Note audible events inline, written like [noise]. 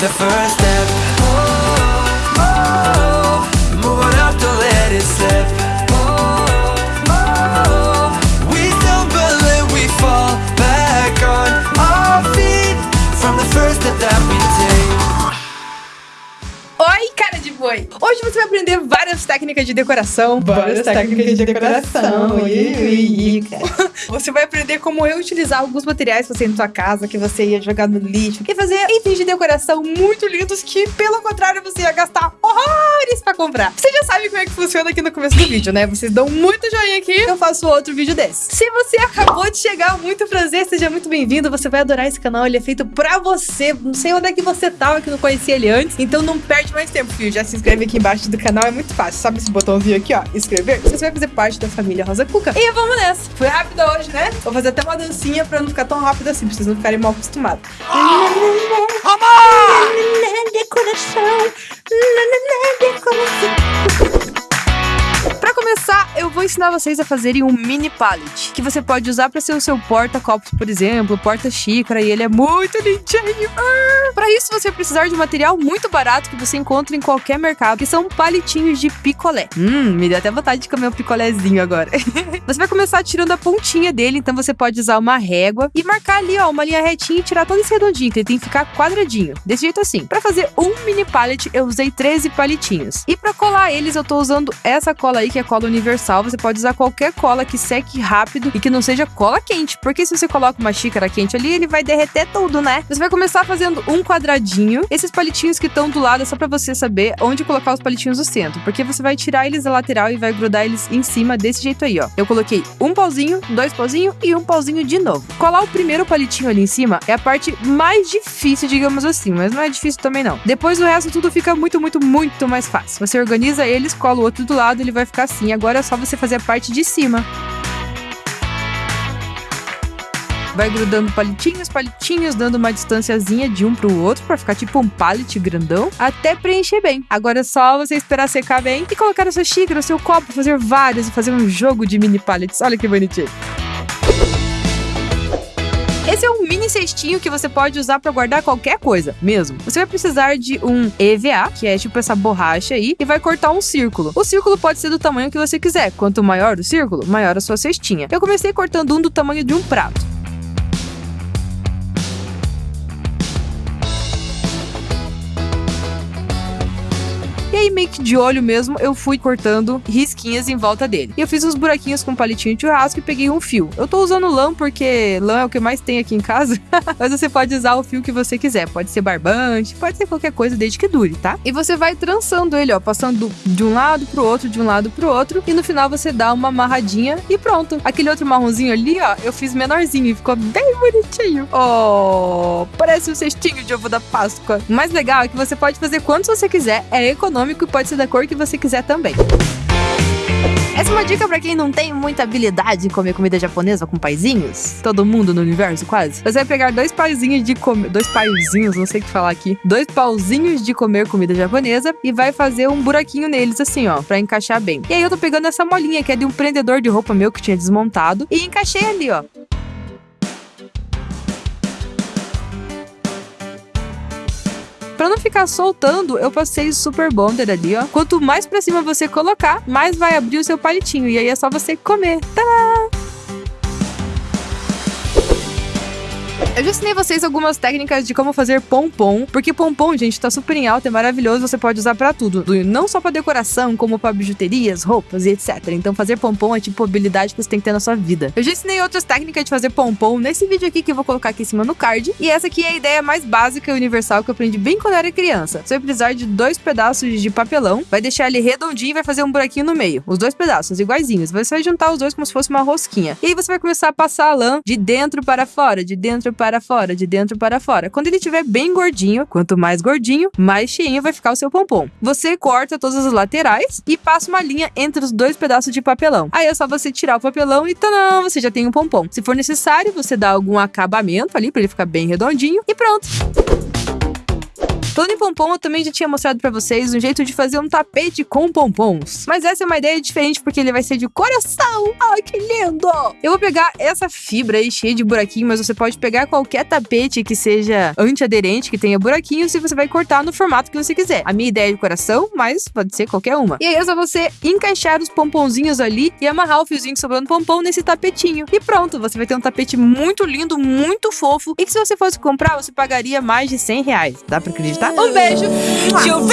the first step. Cara de boi! Hoje você vai aprender várias técnicas de decoração. Várias técnicas de decoração. [laughs] Você vai aprender como reutilizar alguns materiais que você tem na sua casa, que você ia jogar no lixo, e fazer itens de decoração muito lindos que, pelo contrário, você ia gastar horrores pra comprar. Você já sabe como é que funciona aqui no começo do vídeo, né? Vocês dão muito joinha aqui, eu faço outro vídeo desse. Se você acabou de chegar, muito prazer, seja muito bem-vindo. Você vai adorar esse canal, ele é feito pra você. Não sei onde é que você tava, que não conhecia ele antes, então não perde mais tempo, filho. Já se inscreve aqui embaixo do canal, é muito fácil. Sabe esse botãozinho aqui, ó, inscrever? Você vai fazer parte da família Rosa Cuca. E vamos nessa. Foi rápido hoje, né? Vou fazer até uma dancinha pra não ficar tão rápido assim, pra vocês não ficarem mal acostumados. Decoração. Ensinar vocês a fazerem um mini pallet, que você pode usar pra ser o seu porta-copos, por exemplo, porta-xícara, e ele é muito lindinho. Ah! Pra isso, você vai precisar de um material muito barato que você encontra em qualquer mercado, que são palitinhos de picolé. Hum, me deu até vontade de comer um picolézinho agora. [laughs] você vai começar tirando a pontinha dele, então você pode usar uma régua e marcar ali, ó, uma linha retinha e tirar todo esse redondinho, que ele tem que ficar quadradinho, desse jeito assim. Pra fazer um mini pallet, eu usei 13 palitinhos. E pra colar eles, eu tô usando essa cola aí, que é cola universal. Você pode usar qualquer cola que seque rápido e que não seja cola quente, porque se você coloca uma xícara quente ali, ele vai derreter tudo, né? Você vai começar fazendo um quadradinho. Esses palitinhos que estão do lado é só pra você saber onde colocar os palitinhos do centro, porque você vai tirar eles da lateral e vai grudar eles em cima desse jeito aí, ó. Eu coloquei um pauzinho, dois pauzinhos e um pauzinho de novo. Colar o primeiro palitinho ali em cima é a parte mais difícil, digamos assim, mas não é difícil também não. Depois o resto tudo fica muito, muito, muito mais fácil. Você organiza eles, cola o outro do lado, ele vai ficar assim. Agora é só você fazer a parte de cima. Vai grudando palitinhos, palitinhos, dando uma distanciazinha de um pro outro para ficar tipo um pallet grandão, até preencher bem. Agora é só você esperar secar bem e colocar na sua xícara, no seu copo, fazer vários e fazer um jogo de mini pallets. Olha que bonitinho. Esse é um mini cestinho que você pode usar para guardar qualquer coisa, mesmo. Você vai precisar de um EVA, que é tipo essa borracha aí, e vai cortar um círculo. O círculo pode ser do tamanho que você quiser. Quanto maior o círculo, maior a sua cestinha. Eu comecei cortando um do tamanho de um prato. Aí, meio que de olho mesmo, eu fui cortando risquinhas em volta dele. E eu fiz uns buraquinhos com palitinho de churrasco e peguei um fio. Eu tô usando lã porque lã é o que mais tem aqui em casa. [laughs] Mas você pode usar o fio que você quiser. Pode ser barbante, pode ser qualquer coisa desde que dure, tá? E você vai trançando ele, ó, passando de um lado pro outro, de um lado pro outro. E no final você dá uma amarradinha e pronto. Aquele outro marronzinho ali, ó, eu fiz menorzinho e ficou bem bonitinho. Oh, parece um cestinho de ovo da Páscoa. O mais legal é que você pode fazer quantos você quiser, é econômico e pode ser da cor que você quiser também. Essa é uma dica para quem não tem muita habilidade em comer comida japonesa com paizinhos. Todo mundo no universo, quase. Você vai pegar dois paizinhos de comer. Dois paizinhos, não sei o que falar aqui. Dois pauzinhos de comer comida japonesa e vai fazer um buraquinho neles, assim, ó, para encaixar bem. E aí eu tô pegando essa molinha que é de um prendedor de roupa meu que tinha desmontado e encaixei ali, ó. Pra não ficar soltando, eu passei super bonder ali, ó. Quanto mais pra cima você colocar, mais vai abrir o seu palitinho. E aí é só você comer. Tadá! Eu já ensinei vocês algumas técnicas de como fazer pompom, porque pompom, gente, tá super em alta, é maravilhoso, você pode usar para tudo, não só para decoração, como para bijuterias, roupas e etc. Então fazer pompom é tipo habilidade que você tem que ter na sua vida. Eu já ensinei outras técnicas de fazer pompom nesse vídeo aqui que eu vou colocar aqui em cima no card, e essa aqui é a ideia mais básica e universal que eu aprendi bem quando eu era criança. Você vai precisar de dois pedaços de papelão, vai deixar ele redondinho e vai fazer um buraquinho no meio. Os dois pedaços iguaizinhos. Você vai juntar os dois como se fosse uma rosquinha. E aí você vai começar a passar a lã de dentro para fora, de dentro para para fora, de dentro para fora. Quando ele estiver bem gordinho, quanto mais gordinho, mais cheinho vai ficar o seu pompom. Você corta todas as laterais e passa uma linha entre os dois pedaços de papelão. Aí é só você tirar o papelão e tadã, você já tem um pompom. Se for necessário, você dá algum acabamento ali para ele ficar bem redondinho e pronto. Falando em pompom, eu também já tinha mostrado pra vocês um jeito de fazer um tapete com pompons. Mas essa é uma ideia diferente porque ele vai ser de coração. Ai, que lindo! Eu vou pegar essa fibra aí cheia de buraquinho, mas você pode pegar qualquer tapete que seja antiaderente, que tenha buraquinhos, e você vai cortar no formato que você quiser. A minha ideia é de coração, mas pode ser qualquer uma. E aí é só você encaixar os pomponzinhos ali e amarrar o fiozinho que sobrou no pompom nesse tapetinho. E pronto, você vai ter um tapete muito lindo, muito fofo. E que se você fosse comprar, você pagaria mais de 100 reais. Dá pra acreditar? Um beijo! You